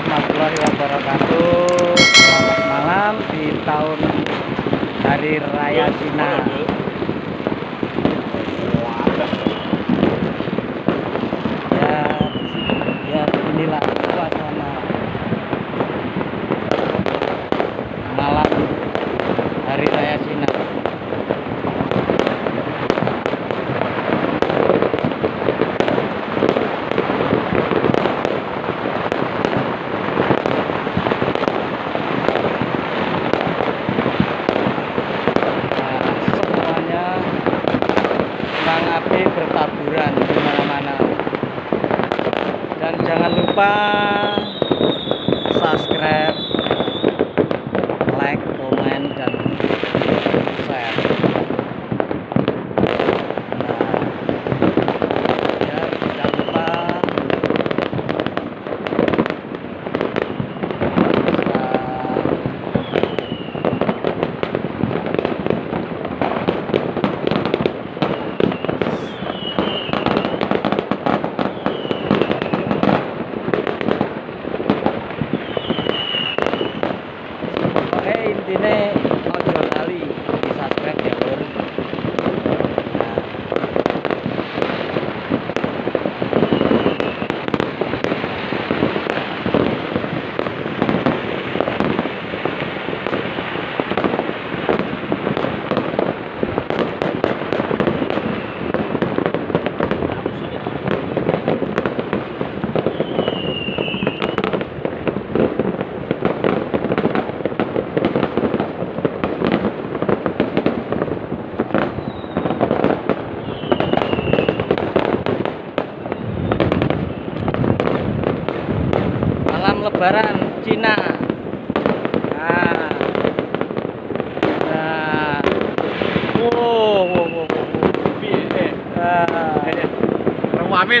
warahmatullahi wabarakatuh. Selamat malam di tahun Hari Raya Cina. พี่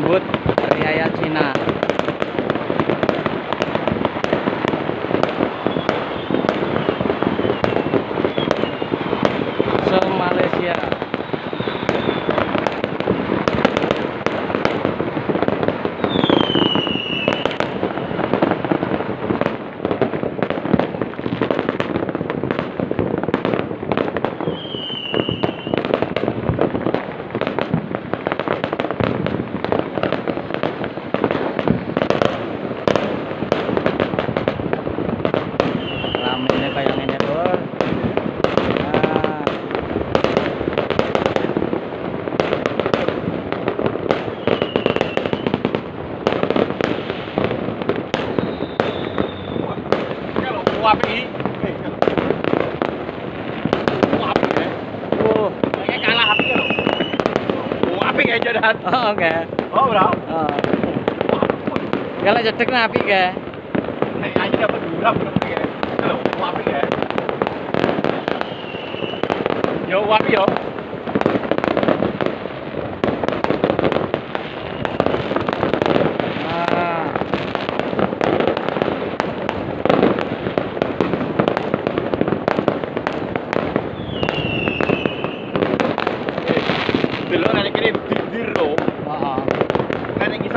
menyambut hari raya Cina. kayak jodohan oh oh oh. kalau jodoh kenapa enggak Ini dapat ya? Ya? ya? Yo wapi yo.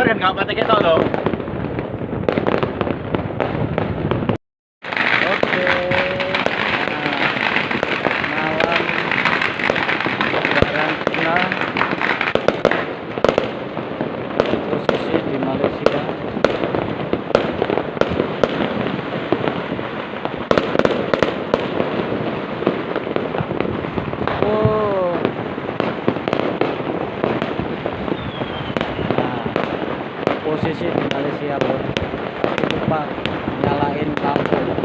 kan nggak pakai kita loh Lupa nyalain lampu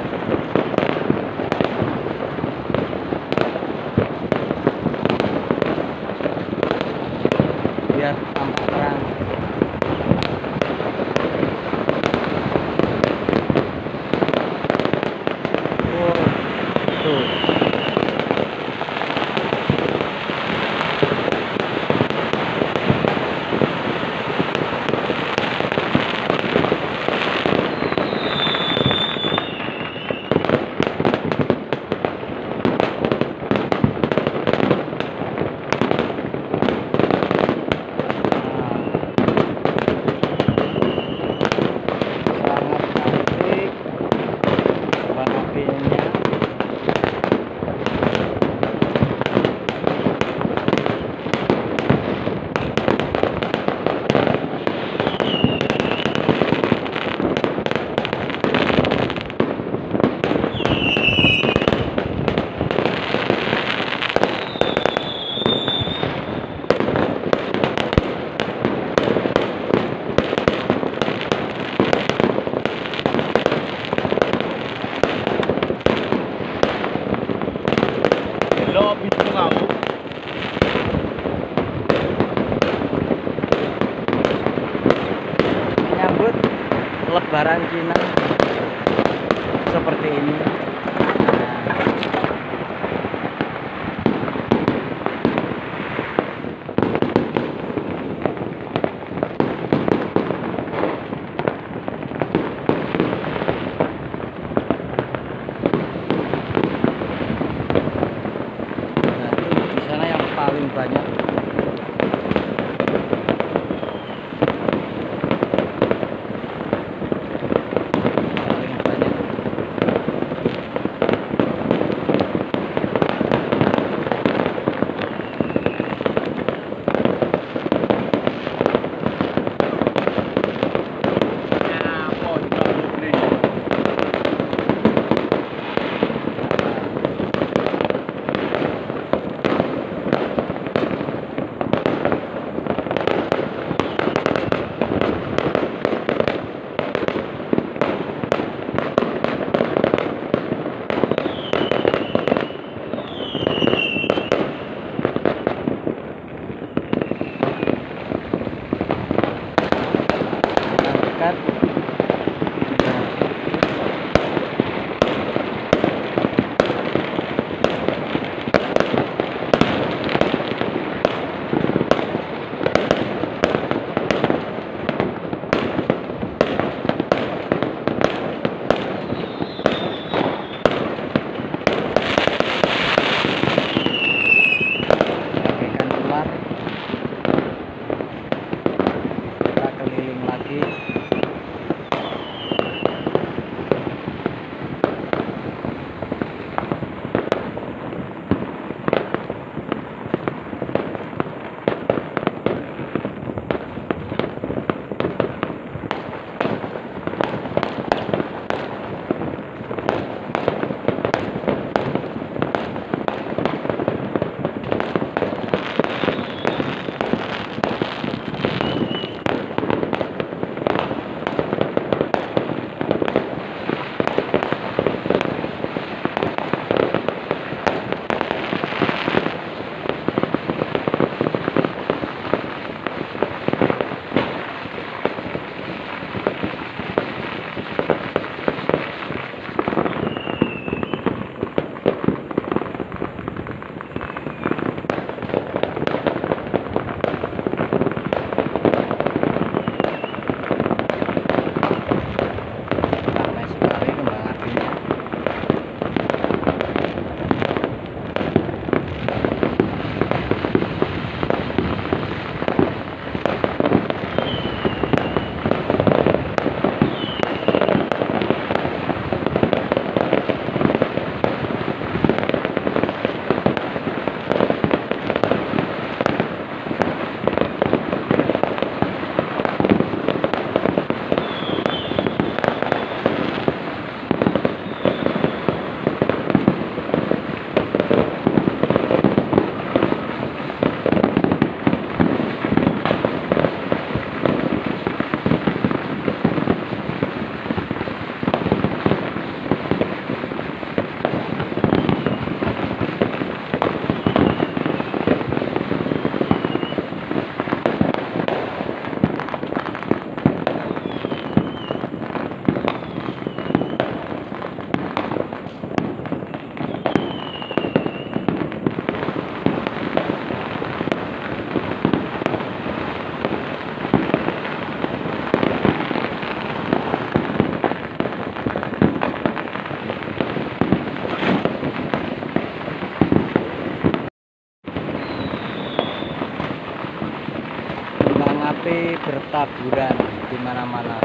bertaburan di mana-mana.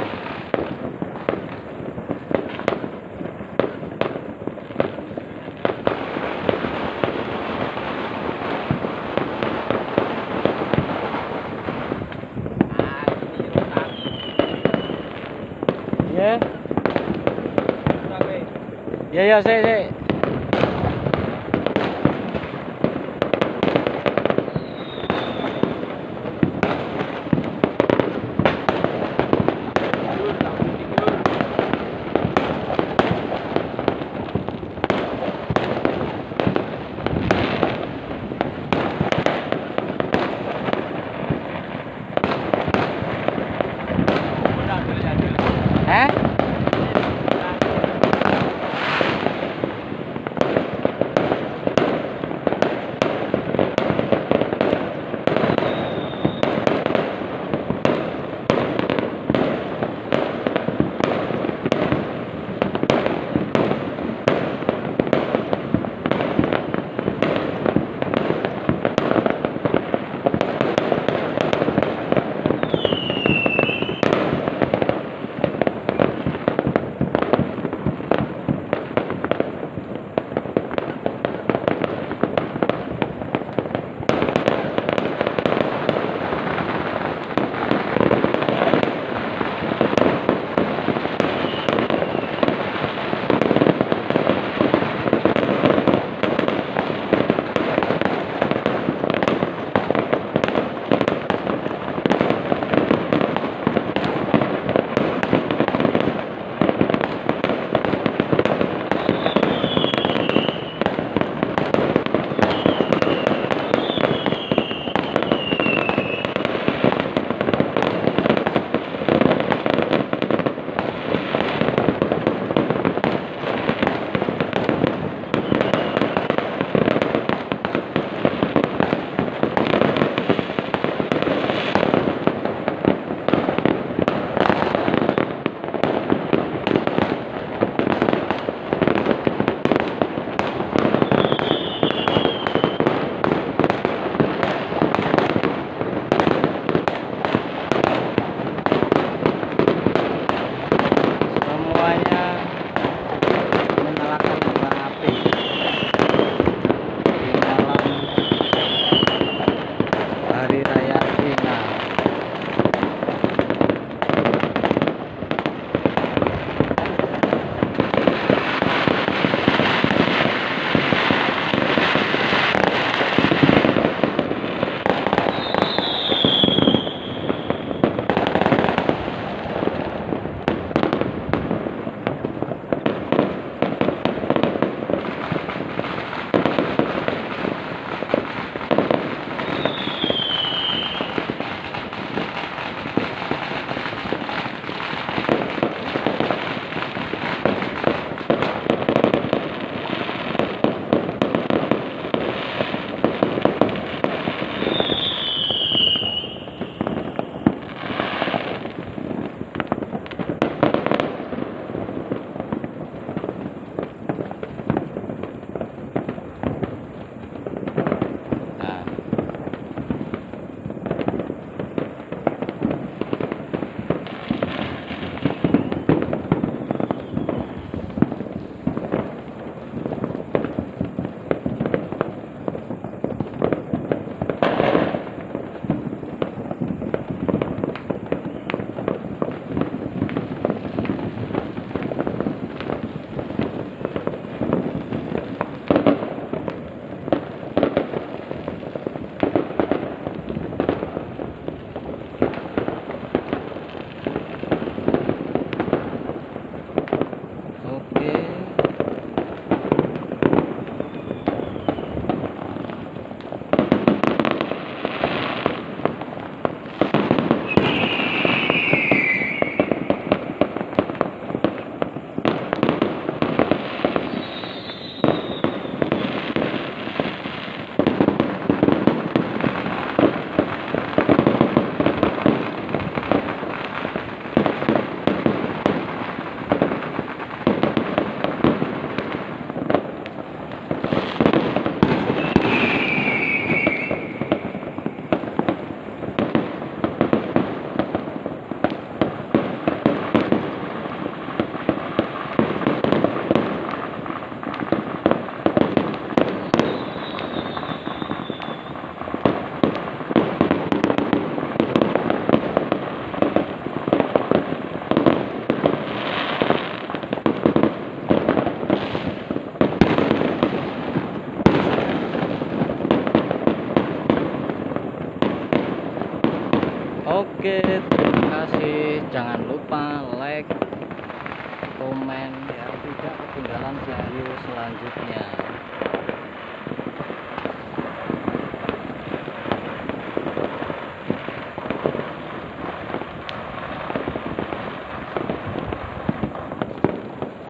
Ya, ya, ya, sik, Olha.